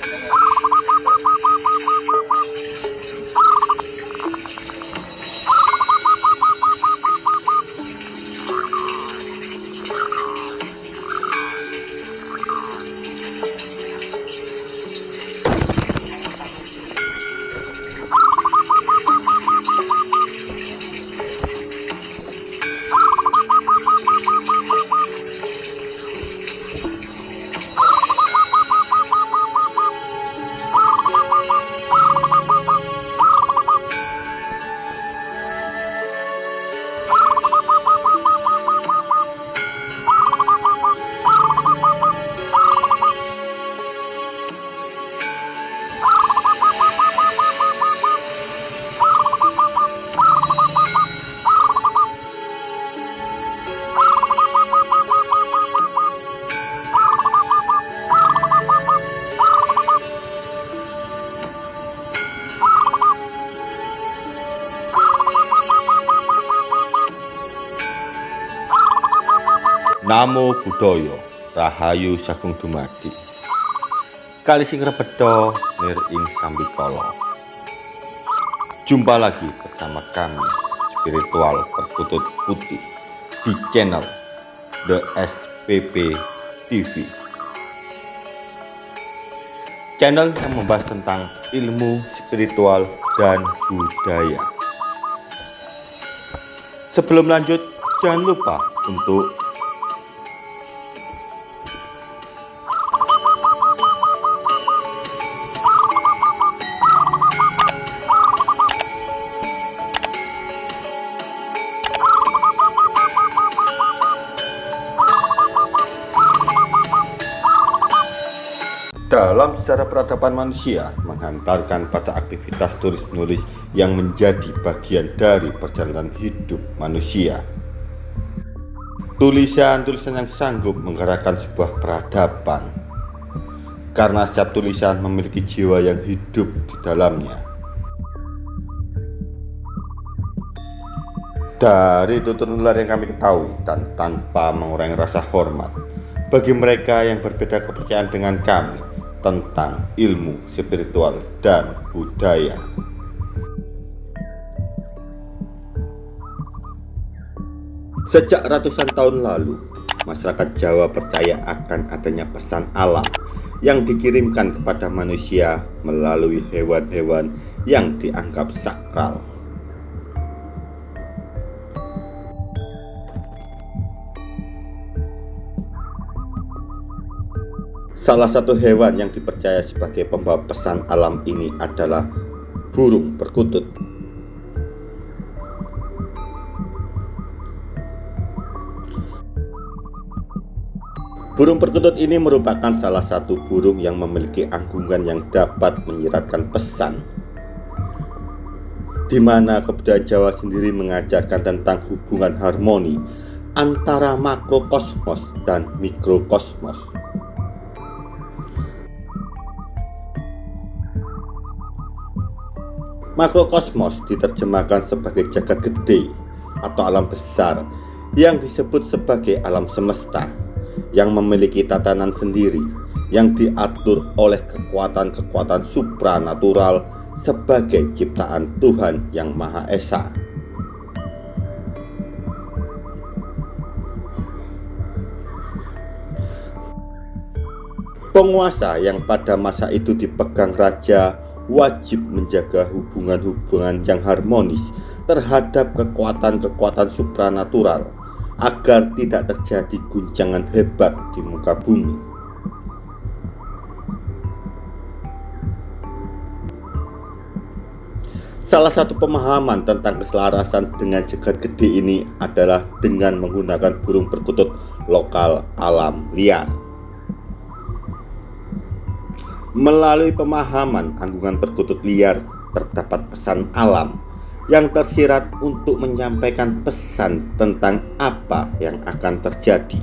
Yeah. Namo Buddhaya Rahayu Sagung Dumadi. Kali sing rebedo nir ing Jumpa lagi bersama kami Spiritual Perkutut Putih di channel The SPP TV Channel yang membahas tentang ilmu spiritual dan budaya. Sebelum lanjut, jangan lupa untuk sejarah peradaban manusia menghantarkan pada aktivitas tulis-menulis yang menjadi bagian dari perjalanan hidup manusia. Tulisan-tulisan yang sanggup menggerakkan sebuah peradaban karena setiap tulisan memiliki jiwa yang hidup di dalamnya. Dari tutur nular yang kami ketahui dan tanpa mengurangi rasa hormat bagi mereka yang berbeda kepercayaan dengan kami, tentang ilmu spiritual dan budaya. Sejak ratusan tahun lalu, masyarakat Jawa percaya akan adanya pesan alam yang dikirimkan kepada manusia melalui hewan-hewan yang dianggap sakral. Salah satu hewan yang dipercaya sebagai pembawa pesan alam ini adalah burung perkutut. Burung perkutut ini merupakan salah satu burung yang memiliki anggungan yang dapat menyiratkan pesan di mana kebudayaan Jawa sendiri mengajarkan tentang hubungan harmoni antara makrokosmos dan mikrokosmos. Makrokosmos diterjemahkan sebagai jagat gede atau alam besar yang disebut sebagai alam semesta yang memiliki tatanan sendiri yang diatur oleh kekuatan-kekuatan supranatural sebagai ciptaan Tuhan yang Maha Esa. Penguasa yang pada masa itu dipegang raja wajib menjaga hubungan-hubungan yang harmonis terhadap kekuatan-kekuatan supranatural agar tidak terjadi guncangan hebat di muka bumi. Salah satu pemahaman tentang keselarasan dengan jagat gede ini adalah dengan menggunakan burung perkutut lokal alam liar. Melalui pemahaman anggungan perkutut liar terdapat pesan alam yang tersirat untuk menyampaikan pesan tentang apa yang akan terjadi.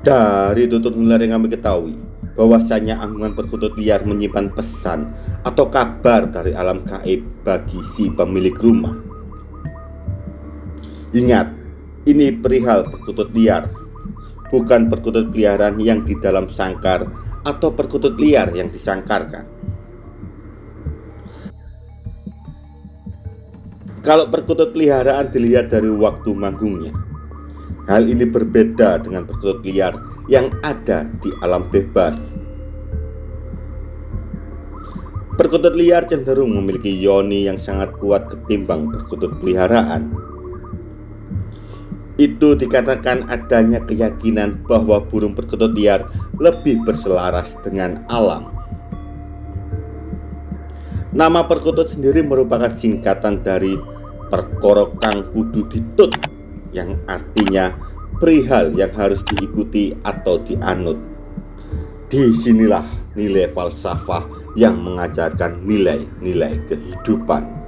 Dari tutur nular yang kami ketahui, bahwasanya anggungan perkutut liar menyimpan pesan atau kabar dari alam gaib bagi si pemilik rumah. Ingat, ini perihal perkutut liar bukan perkutut peliharaan yang di dalam sangkar atau perkutut liar yang disangkarkan. Kalau perkutut peliharaan dilihat dari waktu manggungnya, hal ini berbeda dengan perkutut liar yang ada di alam bebas. Perkutut liar cenderung memiliki yoni yang sangat kuat ketimbang perkutut peliharaan. Itu dikatakan adanya keyakinan bahwa burung perkutut liar lebih berselaras dengan alam. Nama perkutut sendiri merupakan singkatan dari perkoro kang kudu ditut yang artinya perihal yang harus diikuti atau dianut. Di sinilah nilai falsafah yang mengajarkan nilai-nilai kehidupan.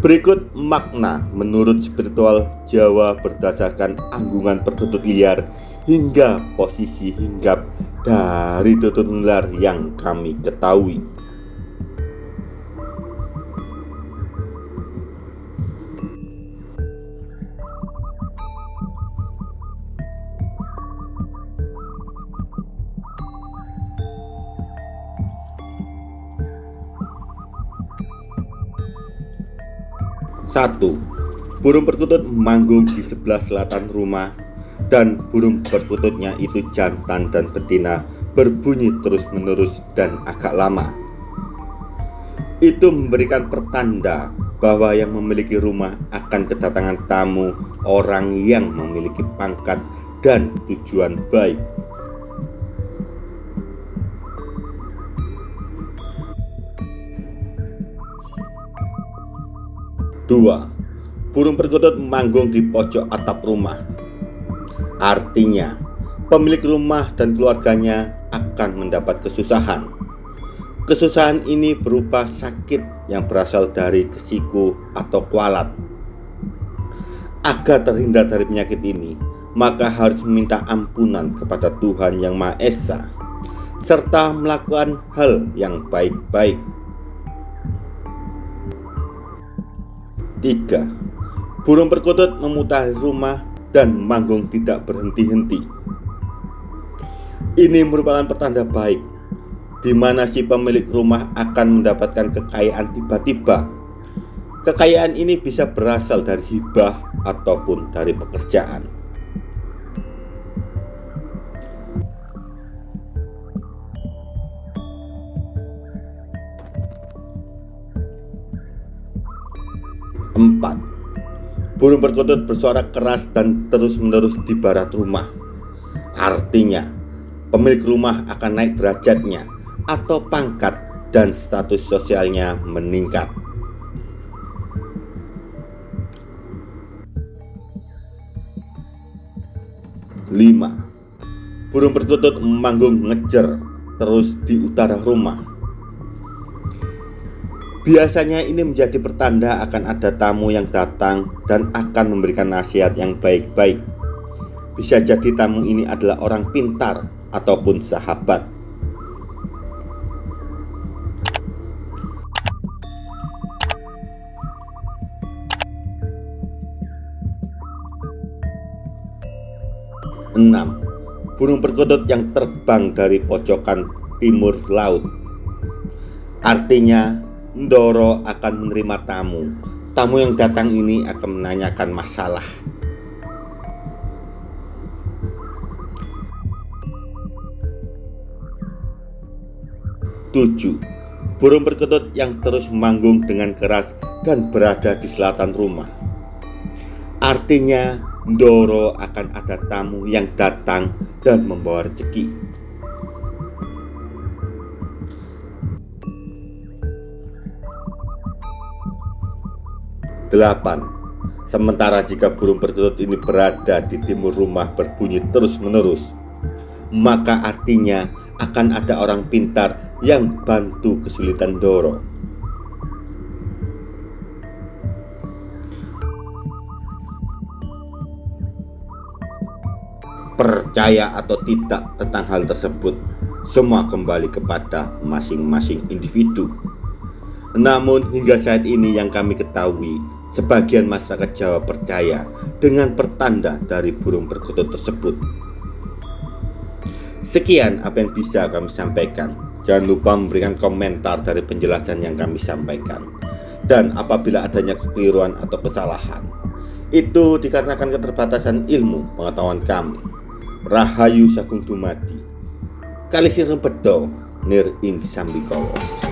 Berikut makna menurut spiritual Jawa berdasarkan anggungan perkutut liar hingga posisi hinggap dari tutur nular yang kami ketahui. Satu, burung perkutut manggung di sebelah selatan rumah dan burung perkututnya itu jantan dan betina berbunyi terus-menerus dan agak lama. Itu memberikan pertanda bahwa yang memiliki rumah akan kedatangan tamu orang yang memiliki pangkat dan tujuan baik. Dua, burung perkutut manggung di pojok atap rumah. Artinya, pemilik rumah dan keluarganya akan mendapat kesusahan. Kesusahan ini berupa sakit yang berasal dari kesiku atau kualat. Agar terhindar dari penyakit ini, maka harus meminta ampunan kepada Tuhan Yang Maha Esa, serta melakukan hal yang baik-baik. 3. Burung perkutut memutari rumah dan manggung tidak berhenti-henti. Ini merupakan pertanda baik di mana si pemilik rumah akan mendapatkan kekayaan tiba-tiba. Kekayaan ini bisa berasal dari hibah ataupun dari pekerjaan. Empat, burung perkutut bersuara keras dan terus-menerus di barat rumah. Artinya, pemilik rumah akan naik derajatnya atau pangkat dan status sosialnya meningkat. Lima, burung perkutut memanggung ngejer terus di utara rumah Biasanya ini menjadi pertanda akan ada tamu yang datang dan akan memberikan nasihat yang baik-baik. Bisa jadi tamu ini adalah orang pintar ataupun sahabat. Enam, burung perkutut yang terbang dari pojokan timur laut. Artinya Ndoro akan menerima tamu. Tamu yang datang ini akan menanyakan masalah. Tujuh, burung perkutut yang terus manggung dengan keras dan berada di selatan rumah. Artinya, Ndoro akan ada tamu yang datang dan membawa rezeki. 8. Sementara jika burung perkutut ini berada di timur rumah berbunyi terus-menerus, maka artinya akan ada orang pintar yang bantu kesulitan Doro. Percaya atau tidak tentang hal tersebut, semua kembali kepada masing-masing individu. Namun hingga saat ini yang kami ketahui Sebagian masyarakat Jawa percaya dengan pertanda dari burung perkutut tersebut. Sekian apa yang bisa kami sampaikan. Jangan lupa memberikan komentar dari penjelasan yang kami sampaikan. Dan apabila adanya kekeliruan atau kesalahan, itu dikarenakan keterbatasan ilmu pengetahuan kami. Rahayu Sagung Dumadi. Kalisir Bedo Nir Ing Sambikowo.